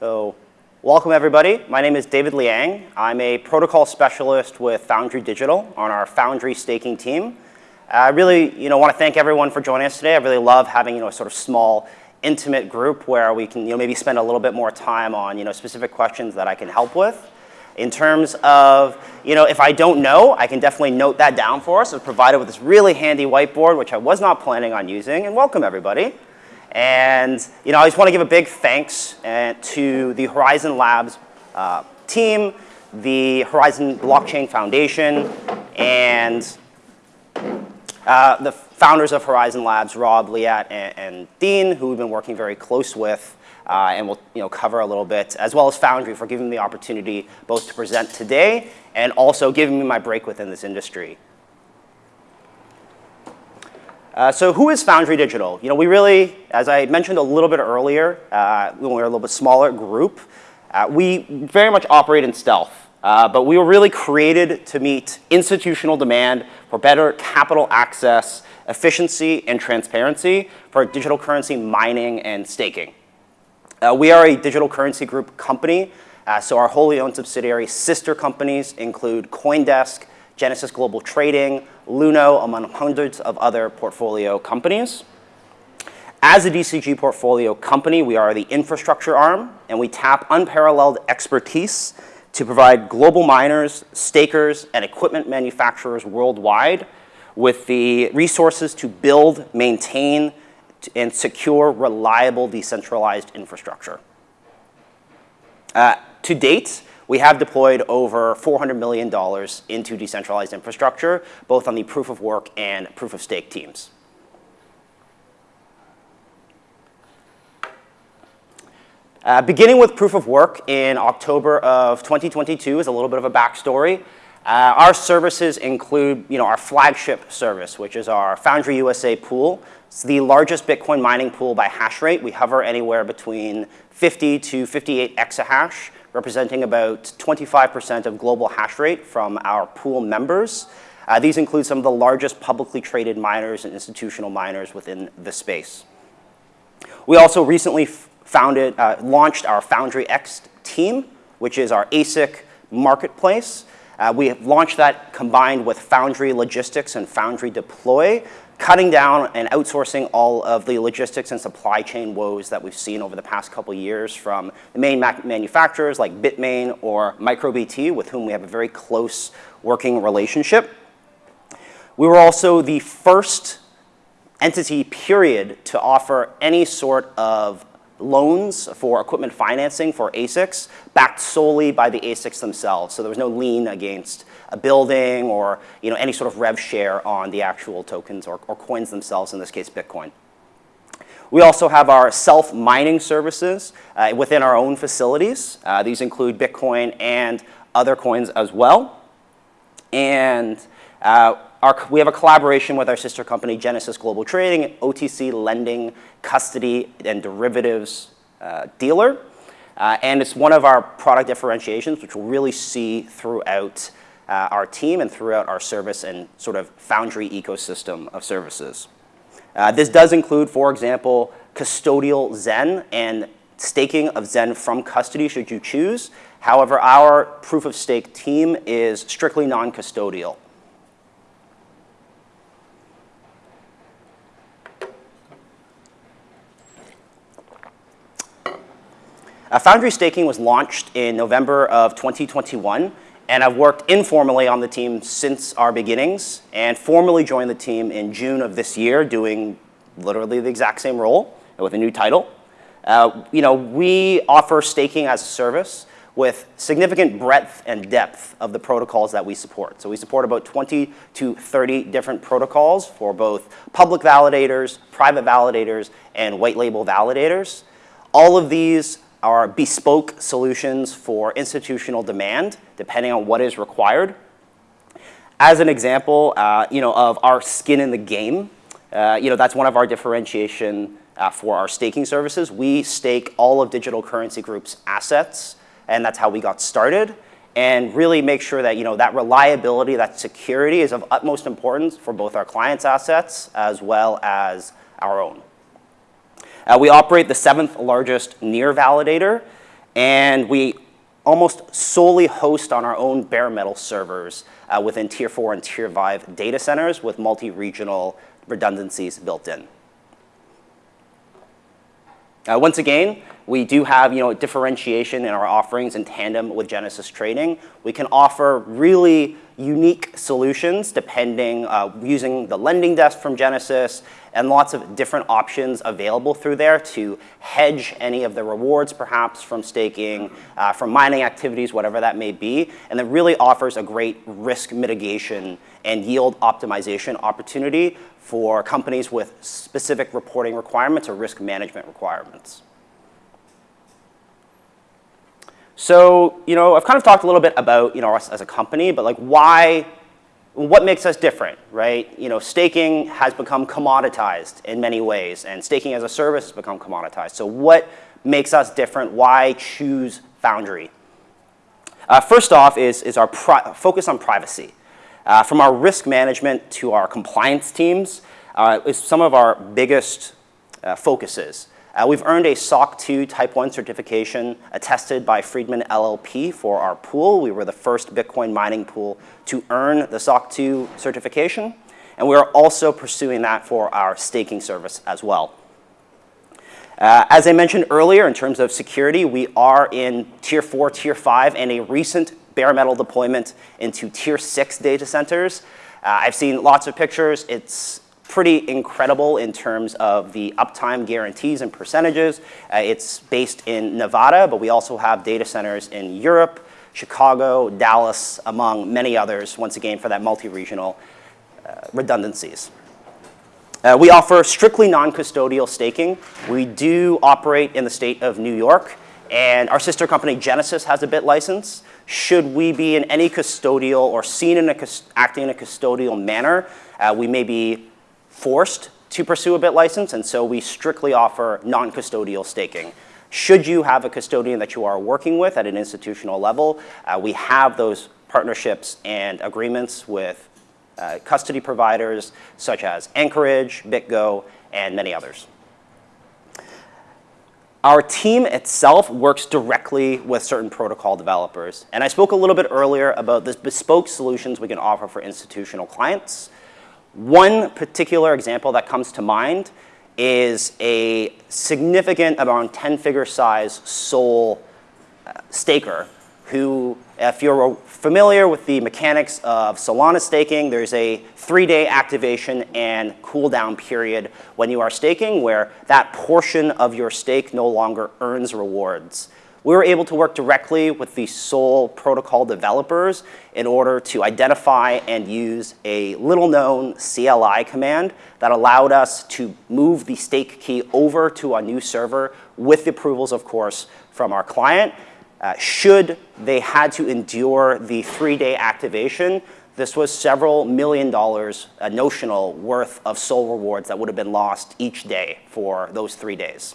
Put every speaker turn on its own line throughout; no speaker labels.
So welcome everybody. My name is David Liang. I'm a protocol specialist with Foundry Digital on our Foundry staking team. I really you know, want to thank everyone for joining us today. I really love having you know, a sort of small, intimate group where we can you know, maybe spend a little bit more time on you know, specific questions that I can help with. In terms of, you know, if I don't know, I can definitely note that down for us. It's provided with this really handy whiteboard, which I was not planning on using. And welcome, everybody. And you know, I just want to give a big thanks uh, to the Horizen Labs uh, team, the Horizen Blockchain Foundation, and uh, the founders of Horizen Labs, Rob, Liat, and, and, Dean, who we've been working very close with, uh, and we'll you know, cover a little bit, as well as Foundry for giving me the opportunity both to present today and also giving me my break within this industry. Uh, so who is Foundry Digital? You know, we really, as I mentioned a little bit earlier, uh, when we were a little bit smaller group, uh, we very much operate in stealth. Uh, but we were really created to meet institutional demand for better capital access, efficiency, and transparency for digital currency mining and staking. Uh, we are a digital currency group company, so our wholly owned subsidiary sister companies include Coindesk, Genesis Global Trading, Luno, among hundreds of other portfolio companies. As a DCG portfolio company, we are the infrastructure arm, and we tap unparalleled expertise to provide global miners, stakers, and equipment manufacturers worldwide with the resources to build, maintain, and secure reliable decentralized infrastructure. Uh, to date, we have deployed over $400 million into decentralized infrastructure, both on the proof of work and proof of stake teams. Uh, beginning with proof of work in October of 2022 is a little bit of a backstory. Uh, our services include you know, our flagship service, which is our Foundry USA pool. It's the largest Bitcoin mining pool by hash rate. We hover anywhere between 50 to 58 exahash representing about 25% of global hash rate from our pool members. Uh, these include some of the largest publicly traded miners and institutional miners within the space. We also recently founded, uh, launched our Foundry X team, which is our ASIC marketplace. Uh, we have launched that combined with Foundry Logistics and Foundry Deploy cutting down and outsourcing all of the logistics and supply chain woes that we've seen over the past couple years from the main manufacturers like Bitmain or MicroBT, with whom we have a very close working relationship. We were also the first entity, period, to offer any sort of loans for equipment financing for ASICs backed solely by the ASICs themselves. So there was no lien against a building or you know, any sort of rev share on the actual tokens or, or coins themselves, in this case Bitcoin. We also have our self-mining services uh, within our own facilities. Uh, these include Bitcoin and other coins as well. And uh, our, we have a collaboration with our sister company, Genesis Global Trading, OTC lending, custody, and derivatives uh, dealer. Uh, and it's one of our product differentiations, which we'll really see throughout uh, our team and throughout our service and sort of Foundry ecosystem of services. Uh, this does include, for example, custodial Zen and staking of Zen from custody should you choose. However, our proof of stake team is strictly non-custodial. Uh, Foundry staking was launched in November of 2021 and I've worked informally on the team since our beginnings and formally joined the team in June of this year doing literally the exact same role with a new title. Uh, you know, we offer staking as a service with significant breadth and depth of the protocols that we support. So we support about 20 to 30 different protocols for both public validators, private validators, and white label validators. All of these are bespoke solutions for institutional demand, depending on what is required. As an example, uh, you know, of our skin in the game, uh, you know, that's one of our differentiation uh, for our staking services. We stake all of Digital Currency Group's assets, and that's how we got started. And really make sure that, you know, that reliability, that security is of utmost importance for both our clients' assets as well as our own. Uh, we operate the seventh largest near validator, And we almost solely host on our own bare metal servers uh, within Tier 4 and Tier 5 data centers with multi-regional redundancies built in. Uh, once again, we do have you know, differentiation in our offerings in tandem with Genesis Trading. We can offer really unique solutions depending, uh, using the lending desk from Genesis and lots of different options available through there to hedge any of the rewards perhaps from staking, uh, from mining activities, whatever that may be. And it really offers a great risk mitigation and yield optimization opportunity for companies with specific reporting requirements or risk management requirements. So, you know, I've kind of talked a little bit about, you know, us as a company, but like why, what makes us different, right? You know, staking has become commoditized in many ways, and staking as a service has become commoditized. So what makes us different? Why choose Foundry? Uh, first off is, is our focus on privacy. Uh, from our risk management to our compliance teams uh, is some of our biggest uh, focuses. Uh, we've earned a SOC 2 Type 1 certification attested by Friedman LLP for our pool. We were the first Bitcoin mining pool to earn the SOC 2 certification. And we are also pursuing that for our staking service as well. Uh, as I mentioned earlier, in terms of security, we are in Tier 4, Tier 5, and a recent bare metal deployment into Tier 6 data centers. Uh, I've seen lots of pictures. It's pretty incredible in terms of the uptime guarantees and percentages. Uh, it's based in Nevada, but we also have data centers in Europe, Chicago, Dallas, among many others, once again, for that multi-regional uh, redundancies. Uh, we offer strictly non-custodial staking. We do operate in the state of New York, and our sister company Genesis has a BitLicense. Should we be in any custodial or seen in a acting in a custodial manner, uh, we may be forced to pursue a BitLicense, and so we strictly offer non-custodial staking. Should you have a custodian that you are working with at an institutional level, uh, we have those partnerships and agreements with uh, custody providers such as Anchorage, BitGo, and many others. Our team itself works directly with certain protocol developers. And I spoke a little bit earlier about the bespoke solutions we can offer for institutional clients. One particular example that comes to mind is a significant, around 10-figure size SOL uh, staker who, if you're familiar with the mechanics of Solana staking, there's a three-day activation and cooldown period when you are staking where that portion of your stake no longer earns rewards we were able to work directly with the SOL protocol developers in order to identify and use a little known CLI command that allowed us to move the stake key over to a new server with the approvals, of course, from our client. Uh, should they had to endure the three-day activation, this was several million dollars uh, notional worth of SOL rewards that would have been lost each day for those three days.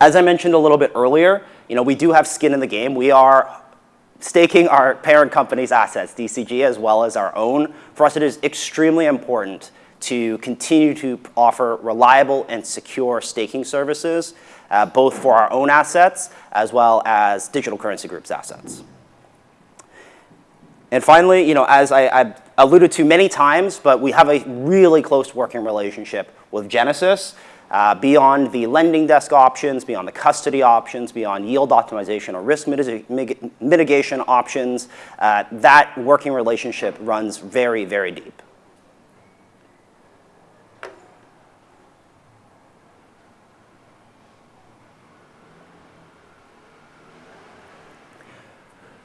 As I mentioned a little bit earlier, you know, we do have skin in the game. We are staking our parent company's assets, DCG, as well as our own. For us, it is extremely important to continue to offer reliable and secure staking services, uh, both for our own assets as well as Digital Currency Group's assets. And finally, you know, as I, I alluded to many times, but we have a really close working relationship with Genesis. Uh, beyond the lending desk options, beyond the custody options, beyond yield optimization or risk mitigation options, uh, that working relationship runs very, very deep.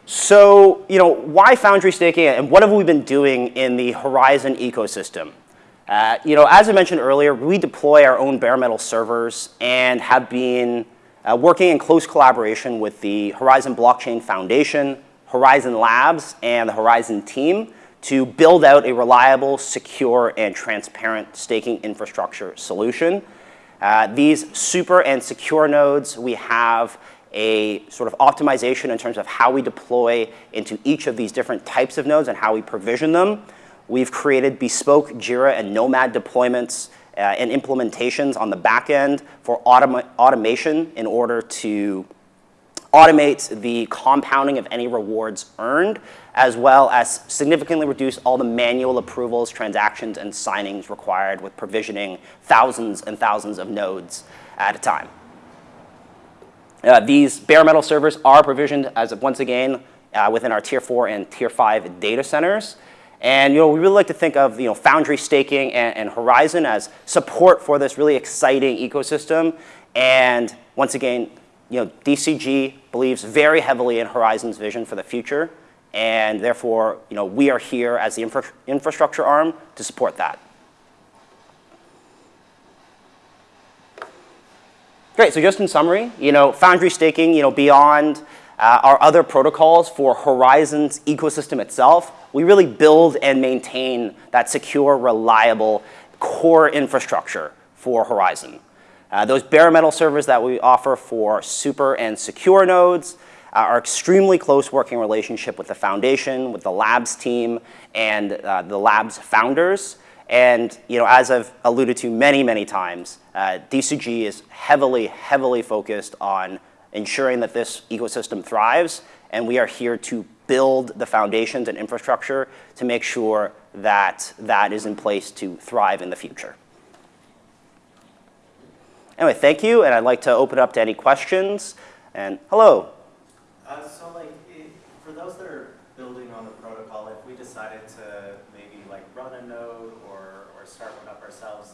So, you know, why Foundry staking and what have we been doing in the Horizen ecosystem? Uh, you know, as I mentioned earlier, we deploy our own bare metal servers and have been uh, working in close collaboration with the Horizen Blockchain Foundation, Horizen Labs, and the Horizen team to build out a reliable, secure, and transparent staking infrastructure solution. Uh, these super and secure nodes, we have a sort of optimization in terms of how we deploy into each of these different types of nodes and how we provision them. We've created bespoke Jira and Nomad deployments uh, and implementations on the back end for automa automation in order to automate the compounding of any rewards earned, as well as significantly reduce all the manual approvals, transactions, and signings required with provisioning thousands and thousands of nodes at a time. Uh, these bare metal servers are provisioned as, of once again, uh, within our tier four and tier five data centers. And you know, we really like to think of you know, Foundry staking and, and Horizen as support for this really exciting ecosystem. And once again, you know, DCG believes very heavily in Horizen's vision for the future. And therefore, you know, we are here as the infra infrastructure arm to support that. Great, so just in summary, you know, Foundry staking, you know, beyond uh, our other protocols for Horizen's ecosystem itself, we really build and maintain that secure, reliable core infrastructure for Horizen. Uh, those bare metal servers that we offer for super and secure nodes uh, are extremely close working relationship with the foundation, with the labs team, and uh, the labs founders. And you know, as I've alluded to many, many times, uh, DCG is heavily, heavily focused on ensuring that this ecosystem thrives, and we are here to build the foundations and infrastructure to make sure that that is in place to thrive in the future. Anyway, thank you, and I'd like to open up to any questions. And hello.
Uh, so, like, it, for those that are building on the protocol, if we decided to maybe like run a node or, or start one up ourselves,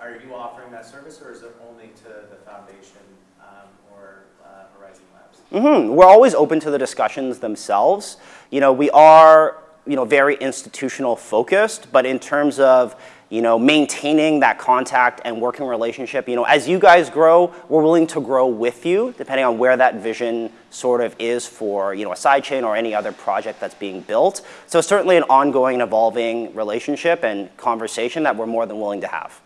are you offering that service, or is it only to the foundation um, or uh, Horizen Labs?
Mm -hmm. We're always open to the discussions themselves. You know, we are you know very institutional focused, but in terms of you know, maintaining that contact and working relationship. You know, as you guys grow, we're willing to grow with you, depending on where that vision sort of is for, you know, a sidechain or any other project that's being built. So certainly an ongoing evolving relationship and conversation that we're more than willing to have.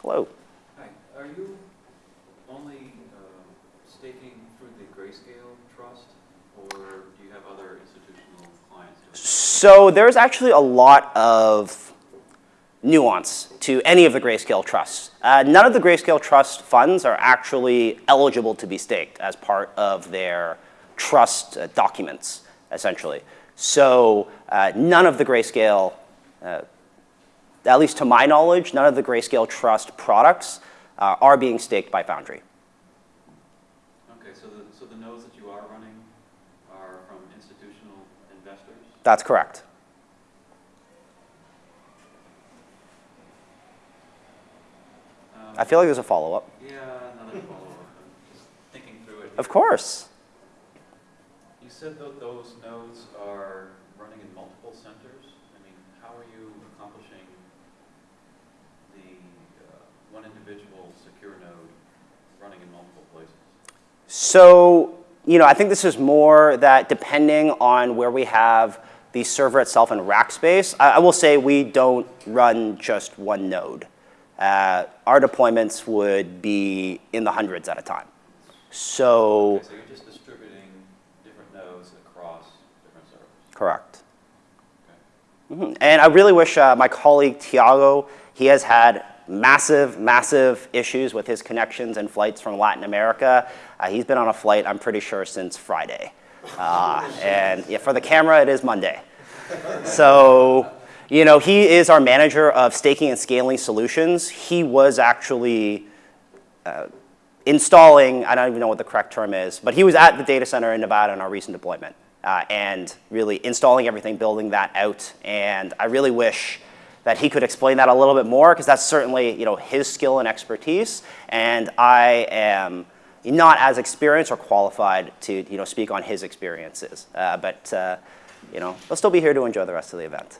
Hello.
Hi. Are you only uh, staking through the Grayscale Trust, or do you have other institutional clients?
So there's actually a lot of nuance to any of the Grayscale trusts. Uh, none of the Grayscale trust funds are actually eligible to be staked as part of their trust uh, documents, essentially. So uh, none of the Grayscale, uh, at least to my knowledge, none of the Grayscale trust products uh, are being staked by Foundry.
Okay, so the, so the nodes that you are running are from institutional investors?
That's correct.
Um,
I feel like there's a follow-up.
Yeah, another follow-up. Just thinking through it.
Of course.
You said that those nodes are running in multiple centers. I mean, how are you accomplishing the uh, one individual secure node running in multiple places?
So, you know, I think this is more that depending on where we have the server itself in rack space, I, I will say we don't run just one node. Uh, our deployments would be in the hundreds at a time. So,
Okay, so you're just distributing different nodes across different servers.
correct.
Okay.
Mhm. And I really wish uh, my colleague Tiago, he has had massive, massive issues with his connections and flights from Latin America. Uh, he's been on a flight, I'm pretty sure, since Friday. Uh, and yeah, for the camera, it is Monday. So, you know, he is our manager of staking and scaling solutions. He was actually uh, installing, I don't even know what the correct term is, but he was at the data center in Nevada in our recent deployment uh, and really installing everything, building that out. And I really wish that he could explain that a little bit more because that's certainly, you know, his skill and expertise. And I am not as experienced or qualified to, you know, speak on his experiences. Uh, but, uh, you know, he'll still be here to enjoy the rest of the event.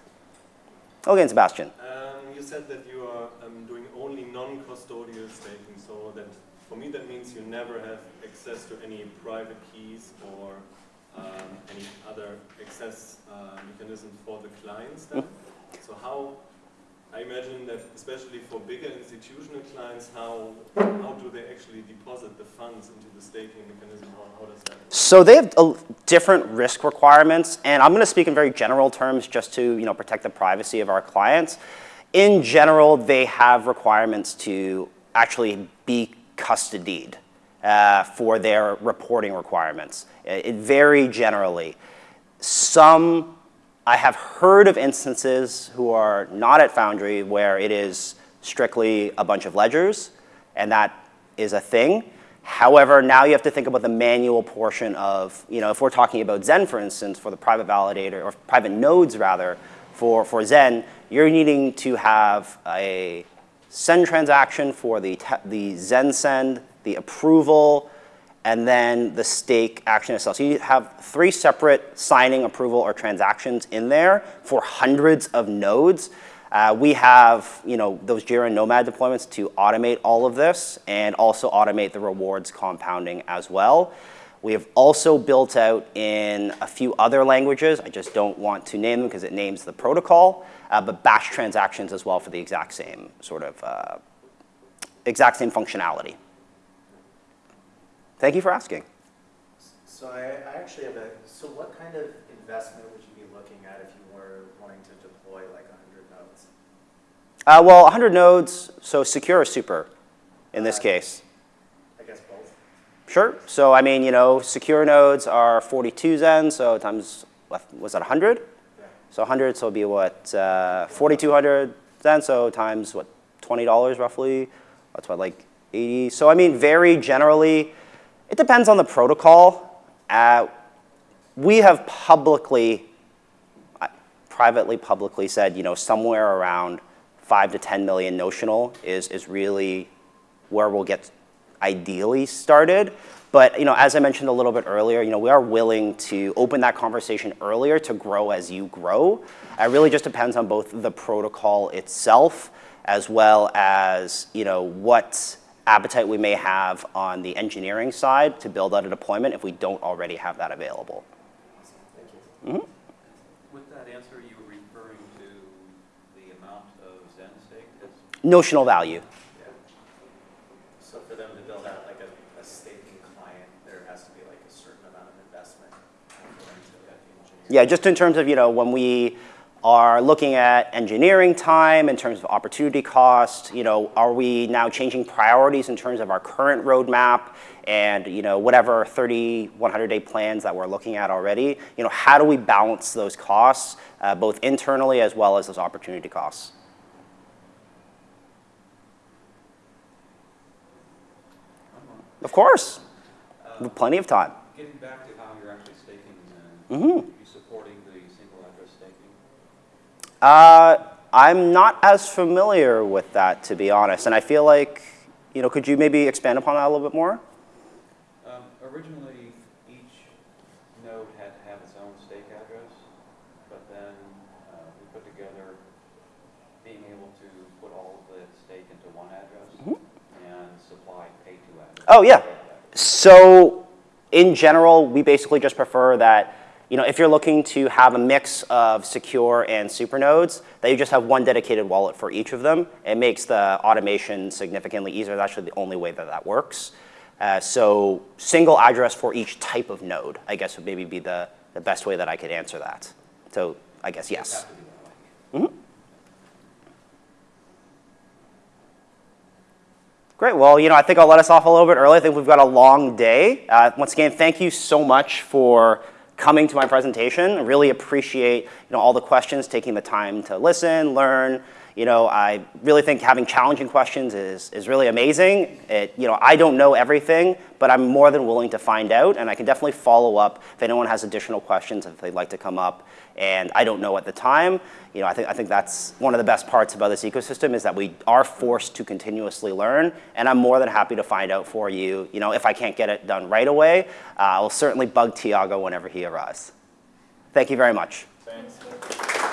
Okay, Sebastian.
Um, you said that you are um, doing only non-custodial staking, so that for me that means you never have access to any private keys or um, any other access uh, mechanisms for the clients then. So how, I imagine that especially for bigger institutional clients, how, how do they actually deposit the funds into the staking mechanism? How, how does that?
So they have uh, different risk requirements, and I'm going to speak in very general terms just to you know protect the privacy of our clients. in general, they have requirements to actually be custodied uh, for their reporting requirements. It, it very generally. Some, I have heard of instances who are not at Foundry where it is strictly a bunch of ledgers, and that is a thing. However, now you have to think about the manual portion of, you know, if we're talking about Zen, for instance, for the private validator, or private nodes rather, for, for Zen, you're needing to have a send transaction for the, the Zen send, the approval, and then the stake action itself. So you have three separate signing, approval, or transactions in there for hundreds of nodes. Uh, we have you know, those Jira Nomad deployments to automate all of this and also automate the rewards compounding as well. We have also built out in a few other languages, I just don't want to name them because it names the protocol, uh, but batch transactions as well for the exact same sort of, uh, exact same functionality. Thank you for asking.
So I, I actually have a, so what kind of investment would you be looking at if you were wanting to deploy like 100 nodes?
Uh, well, 100 nodes, so secure or super in this
Uh,
case?
I guess both.
Sure. So I mean, you know, secure nodes are 42 Zen, so times, what, was that 100?
Yeah.
So 100, so it'll be what, uh, 4,200 Zen, so times what, $20 roughly? That's what, like 80? So I mean, very generally, it depends on the protocol. Uh, we have publicly, privately, publicly said, you know, somewhere around 5 to 10 million notional is, is really where we'll get ideally started. But you know, as I mentioned a little bit earlier, you know, we are willing to open that conversation earlier to grow as you grow. It really just depends on both the protocol itself as well as you know, what appetite we may have on the engineering side to build out a deployment if we don't already have that available.
Awesome. Mm-hmm. Thank you.
With that answer, you were referring to the amount of Zen stake
Notional value.
Yeah. So for them to build out like a, a staking client, there has to be like a certain amount of investment for them to get the engineering.
Yeah, just in terms of, you know, when we are looking at engineering time in terms of opportunity cost, you know, are we now changing priorities in terms of our current roadmap and, you know, whatever 30, 100 day plans that we're looking at already, you know, how do we balance those costs, uh, both internally as well as those opportunity costs? Of course, we plenty of time.
Getting back to how you're actually staking Zen,
Mhm.
you supporting the single address staking?
Uh, I'm not as familiar with that, to be honest. And I feel like, you know, could you maybe expand upon that a little bit more?
Um, Originally, each node had to have its own stake address, but then uh, we put together being able to put all of the stake into one address and supply pay to address.
Oh, yeah. So, in general, we basically just prefer that, you know, if you're looking to have a mix of secure and super nodes, that you just have one dedicated wallet for each of them. It makes the automation significantly easier. That's actually the only way that that works. Uh, so, single address for each type of node, I guess would maybe be the, the best way that I could answer that. So, I guess yes.
Have to be that way.
Great. Well, you know, I think I'll let us off a little bit early. I think we've got a long day. Uh, once again, thank you so much for coming to my presentation. I really appreciate, you know, all the questions, taking the time to listen, learn. You know, I really think having challenging questions is, is really amazing. It, you know, I don't know everything, but I'm more than willing to find out, and I can definitely follow up if anyone has additional questions, if they'd like to come up, and I don't know at the time. You know, I think, I think that's one of the best parts about this ecosystem is that we are forced to continuously learn, and I'm more than happy to find out for you. You know, if I can't get it done right away, uh, I'll certainly bug Tiago whenever he arrives. Thank you very much.
Thanks.